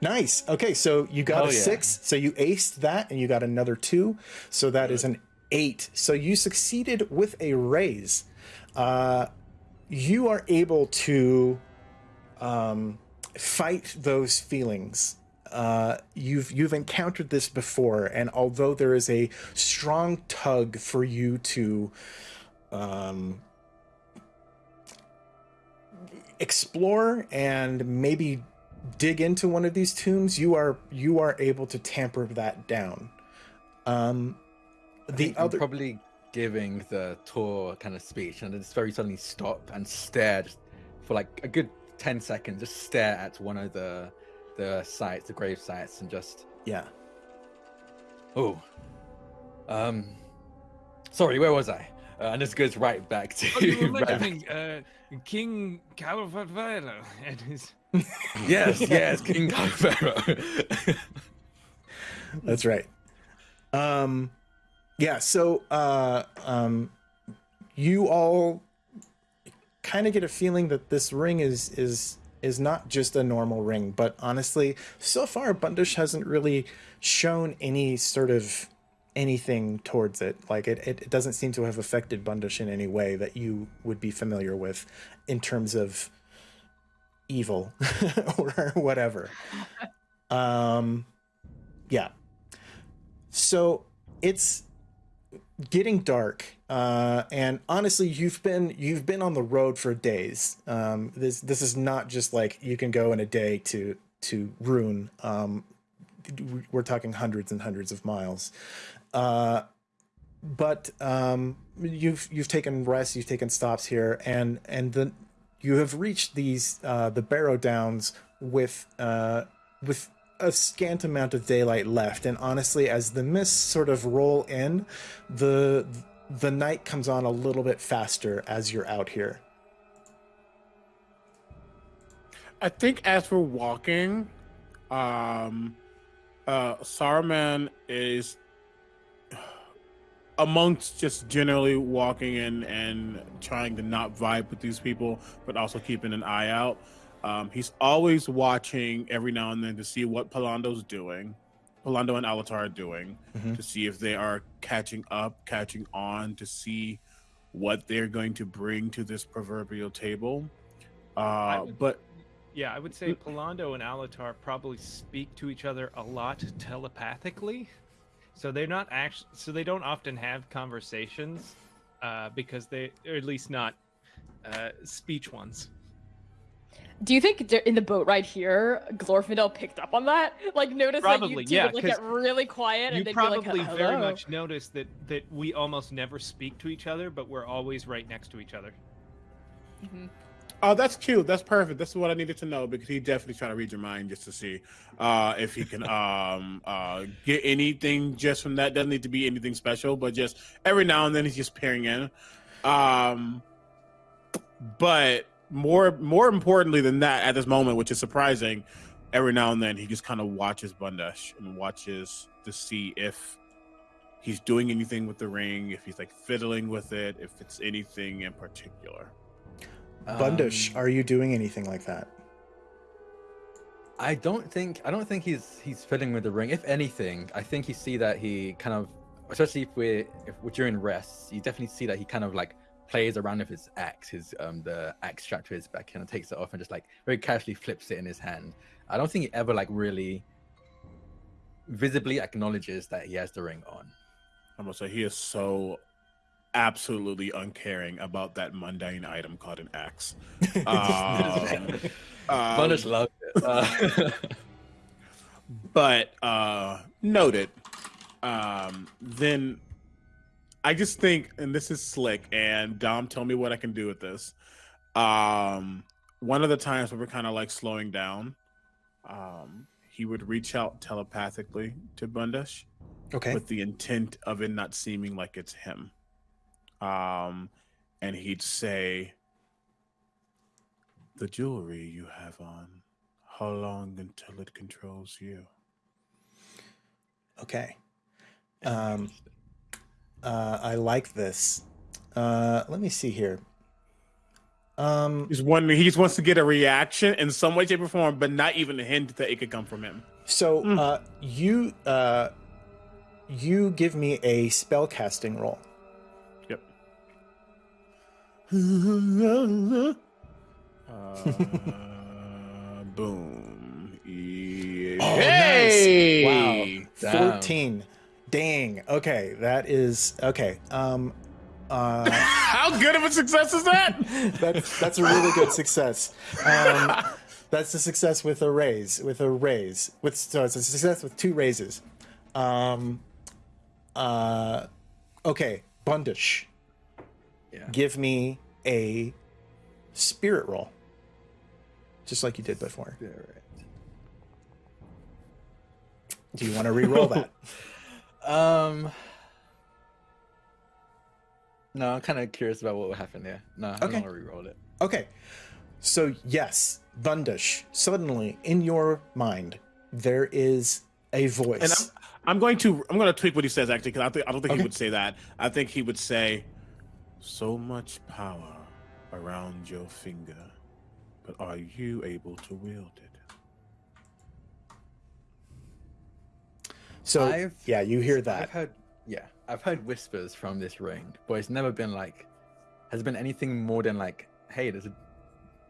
A: Nice. Okay, so you got
C: Oh,
A: a
C: yeah.
A: six, so you aced that, and you got another two, so that is an eight. So you succeeded with a raise. Uh, you are able to um, fight those feelings. Uh, you've you've encountered this before, and although there is a strong tug for you to um, explore and maybe dig into one of these tombs, you are you are able to tamper that down. Um, the
C: think
A: other
C: probably giving the tour kind of speech, and just very suddenly stop and stare for like a good ten seconds. Just stare at one of the the sites, the grave sites, and just
A: yeah.
C: oh, um, sorry, where was I? Uh, and this goes right back to
F: Oh, you were
C: back-
F: mentioning uh, King Calvera and his.
C: Yes, yes, King Calvero.
A: That's right. Um, yeah. So, uh, um, you all kind of get a feeling that this ring is is is not just a normal ring, but honestly, so far Bundish hasn't really shown any sort of anything towards it. Like it, it, it doesn't seem to have affected Bundish in any way that you would be familiar with in terms of evil or whatever. Um, yeah. So it's getting dark, uh, and honestly, you've been you've been on the road for days. Um, this this is not just like you can go in a day to to Rhûn. Um, we're talking hundreds and hundreds of miles. Uh, but um, you've you've taken rest, you've taken stops here, and and the you have reached these uh, the Barrow Downs with uh, with a scant amount of daylight left. And honestly, as the mists sort of roll in, the the night comes on a little bit faster as you're out here.
D: I think as we're walking, um, uh, Saruman is amongst just generally walking in and trying to not vibe with these people, but also keeping an eye out. Um, he's always watching every now and then to see what Pallando's doing, Pallando and Alatar are doing,
A: Mhm.
D: to see if they are catching up, catching on, to see what they're going to bring to this proverbial table. Uh,
B: would-
D: but
B: Yeah, I would say Pallando and Alatar probably speak to each other a lot telepathically. So they're not actually, so they don't often have conversations uh, because they, or at least not uh, speech ones.
E: Do you think in the boat ride here, Glorfindel picked up on that? Like, noticed that you two
B: yeah,
E: would like get really quiet and they'd
B: probably
E: be like,
B: very much notice that that we almost never speak to each other, but we're always right next to each other.
D: Oh, that's cute. That's perfect. That's what I needed to know because he definitely trying to read your mind just to see uh, if he can um, uh, get anything just from that. Doesn't need to be anything special, but just every now and then he's just peering in. Um, but more more importantly than that, at this moment, which is surprising, every now and then he just kind of watches Bundash and watches to see if he's doing anything with the ring, if he's like fiddling with it, if it's anything in particular.
A: Bundish,
C: Um,
A: are you doing anything like that?
C: I don't think I don't think he's he's fiddling with the ring. If anything, I think you see that he kind of, especially if we're if we're during rests, you definitely see that he kind of like plays around with his axe, his um the axe strapped to his back, kind of takes it off and just like very casually flips it in his hand. I don't think he ever like really visibly acknowledges that he has the ring on.
D: I'm gonna say he is so absolutely uncaring about that mundane item called an axe. Um, um,
C: Bundish loved it. Uh,
D: but uh noted. Um then I just think, and this is slick, and Dom, tell me what I can do with this. Um one of the times where we're kind of like slowing down, um, he would reach out telepathically to Bundash.
A: Okay.
D: with the intent of it not seeming like it's him. Um, and he'd say, "The jewelry you have on, how long until it controls you?"
A: Okay. Um, uh, I like this. Uh, let me see here. Um,
D: He's one. He just wants to get a reaction in some way, shape, or form, but not even a hint that it could come from him.
A: so
D: Mm.
A: uh, you uh, you give me a spell casting roll.
D: Yep. uh, boom.
A: Oh,
D: Hey!
A: nice. Wow.
C: Damn.
A: 14. Dang. Okay, that is okay. Um uh
D: How good of a success is that?
A: that's that's a really good success. Um that's a success with a raise, with a raise. With so it's a success with two raises. Um uh okay, Bundish.
C: Yeah.
A: Give me a spirit roll. Just like you did before. Do you want to re-roll that?
C: Um. No, I'm kind of curious about what will happen here. No, I
A: Okay.
C: don't want to re-roll it.
A: Okay. So yes, Bundish, suddenly in your mind there is a voice.
D: And I'm, I'm going to I'm going to tweak what he says actually because I think I don't think
A: Okay.
D: he would say that. I think he would say, "So much power around your finger, but are you able to wield it?"
A: so
C: I've-
A: yeah, you hear that.
C: I've heard, yeah, I've heard whispers from this ring, but it's never been like, has it been anything more than like, hey, there's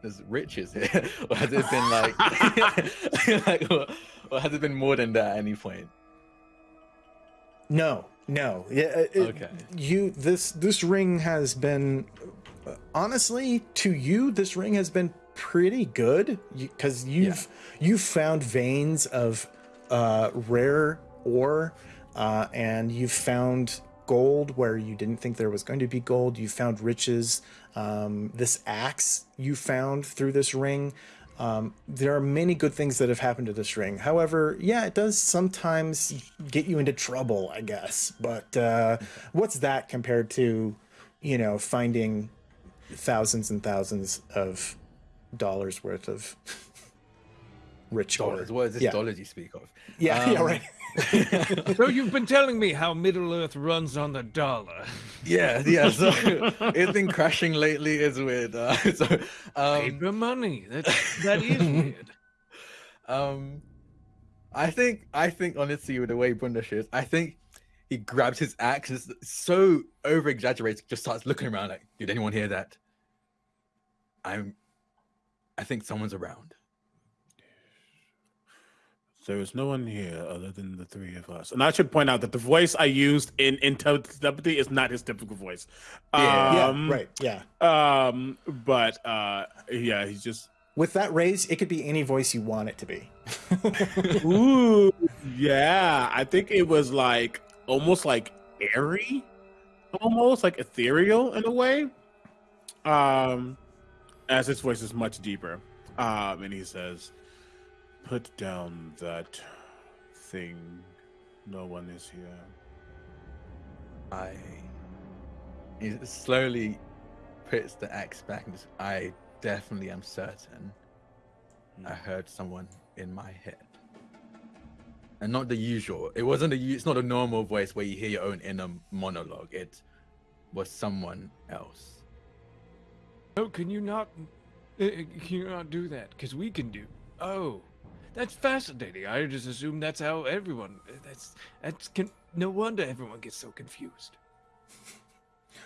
C: there's riches here, or has it been like, like or, or has it been more than that at any point?
A: No, no. Yeah, uh, it-
C: Okay.
A: You this this ring has been honestly to you this ring has been pretty good because you've you've found veins of uh, rare ore uh, and you've found gold where you didn't think there was going to be gold. You found riches. Um, this axe you found through this ring. Um, there are many good things that have happened to this ring. However, yeah, it does sometimes get you into trouble, I guess. But uh, what's that compared to, you know, finding thousands and thousands of dollars worth of rich?
C: Dollars. What is this
A: yeah.
C: dollars you speak of?
A: Yeah, yeah,
C: Um,
A: right.
F: So you've been telling me how Middle Earth runs on the dollar.
C: Yeah, yeah. So it's been crashing lately. It's weird. Uh, so, um,
F: Paper money. That that is weird.
C: Um, I think I think honestly, with the way Bundish is, I think he grabs his axe, It's so over exaggerated, just starts looking around like, did anyone hear that? I'm, I think someone's around.
D: There is no one here other than the three of us. And I should point out that the voice I used in in telepathy is not his typical voice.
C: Yeah.
A: yeah,
D: Um,
A: right. Yeah.
D: Um, but uh, yeah, he's just
A: with that raise, it could be any voice you want it to be.
D: Ooh, yeah. I think it was like almost like airy, almost like ethereal in a way. Um, as his voice is much deeper. Um, and he says, "Put down that thing. No one is here."
C: I. He slowly puts the axe back and just, I definitely am certain I heard someone in my head. And not the usual. It wasn't a. u- It's not a normal voice where you hear your own inner monologue. It was someone else.
F: Oh, can you not? uh, uh, Can you not do that? Because we can do. Oh, that's fascinating. I just assume that's how everyone. That's that's. Con- no wonder everyone gets so confused.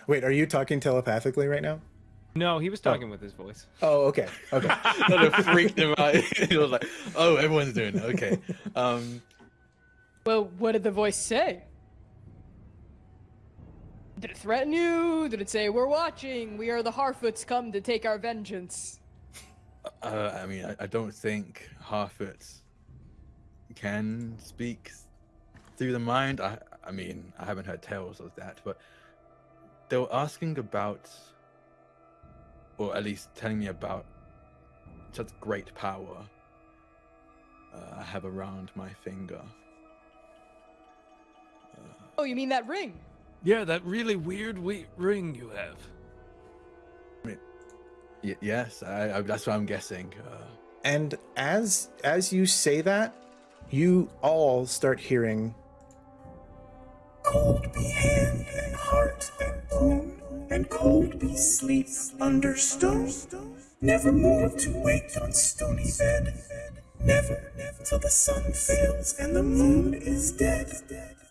A: Wait, are you talking telepathically right now?
B: No, he was talking with his voice.
A: Oh, okay. Okay.
C: Not it freaked him out. he was like, "Oh, everyone's doing it. Okay." Um,
E: Well, what did the voice say? Did it threaten you? Did it say, We're watching, we are the Harfoots come to take our vengeance?
C: Uh, I mean, I, I don't think Harfoots can speak through the mind. I, I mean, I haven't heard tales of that, but they were asking about, or at least telling me about, such great power uh, I have around my finger.
E: Oh, you mean that ring?
F: Yeah, that really weird we- ring you have.
C: Y- yes, I, I, that's what I'm guessing. Uh,
A: and as as you say that, you all start hearing
G: Cold be hand and heart and bone, and cold be sleep under stone. Never more to wake on stony bed. Never, till the sun fails and the moon is dead.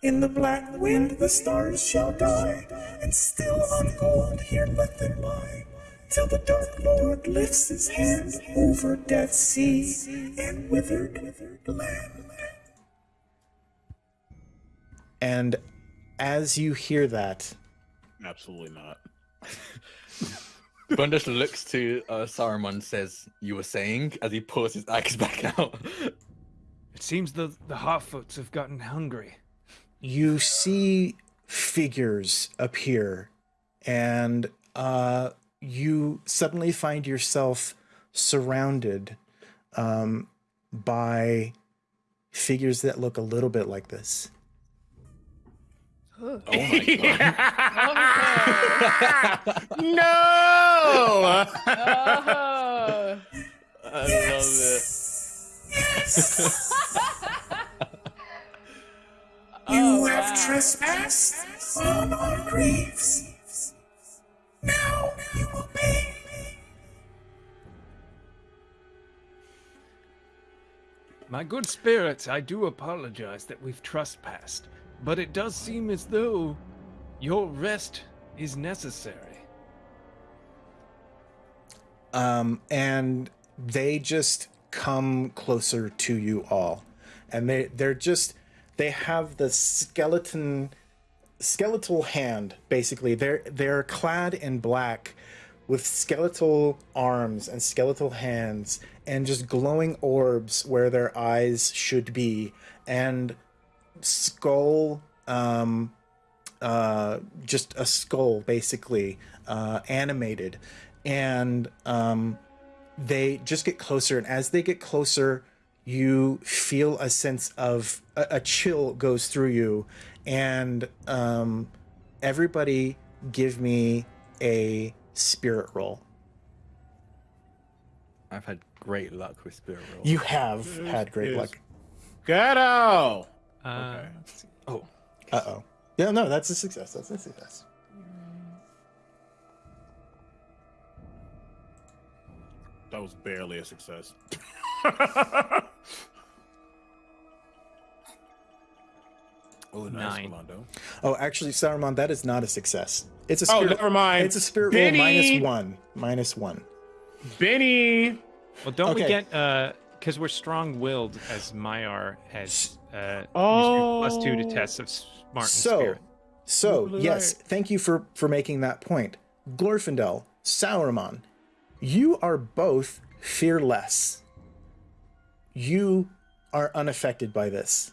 G: In the black wind the stars shall die, and still on gold here let them lie. Till the dark Lord lifts his hand over dead sea and withered land.
A: and as you hear that,
D: Absolutely not.
C: Bundes looks to uh, Saruman, says, "You were saying," as he pulls his axe back out.
F: It seems the the Harfoots have gotten hungry.
A: you see figures appear and uh, you suddenly find yourself surrounded um, by figures that look a little bit like this.
C: oh my god!
D: No.
E: Oh.
C: I love it.
G: You have trespassed on our graves. Now you will pay.
F: My good spirits, I do apologize that we've trespassed, but it does seem as though your rest is necessary.
A: um, and they just come closer to you all and they they're just they have the skeleton skeletal hand basically. They're they're clad in black with skeletal arms and skeletal hands and just glowing orbs where their eyes should be and skull um uh, just a skull basically uh, animated. And um, they just get closer. And as they get closer you feel a sense of a, a chill goes through you and um, everybody give me a spirit roll
C: I've had great luck with spirit rolls.
A: you have had great
D: is-
A: luck
D: Ghetto.
B: Uh,
D: Okay.
C: Oh,
A: uh-oh yeah no that's a success that's a success
D: That was barely a success. oh, nice,
B: Nine.
D: Rolando.
A: oh actually saruman that is not a success it's a spirit,
D: Oh,
A: spirit
D: never mind.
A: it's a spirit
D: Benny!
A: roll minus one minus one
D: Benny.
B: Well, don't we get uh because we're strong-willed as Maiar has uh used
D: Oh.
B: plus two to tests of smart and
A: so
B: spirit.
A: so
D: Blue
A: yes
D: light.
A: thank you for for making that point glorfindel saruman you are both fearless. You are unaffected by this.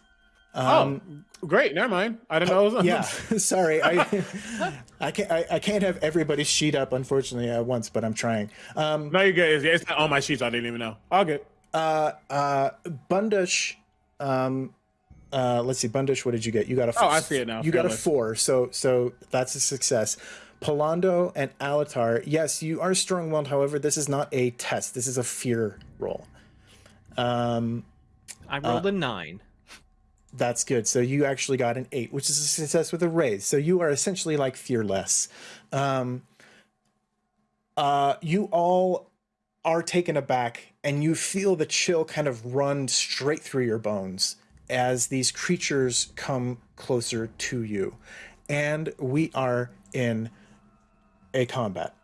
A: Um,
D: oh, great. Never mind. I didn't know. It was
A: yeah, sorry. I I can't I, I can't have everybody's sheet up unfortunately at once, but I'm trying. Um,
D: no, you get it's, it's not on my sheets. I didn't even know. All good.
A: uh, uh, Bundush, um, uh, let's see, Bundush, what did you get? You got a
D: Oh, I see it now.
A: You got a four, so so that's a success. Pallando and Alatar, yes, you are strong-willed. However, this is not a test. This is a fear roll. Um,
B: I rolled a nine.
A: That's good. So you actually got an eight, which is a success with a raise. So you are essentially like fearless. Um, uh, you all are taken aback, and you feel the chill kind of run straight through your bones as these creatures come closer to you. And we are in a combat.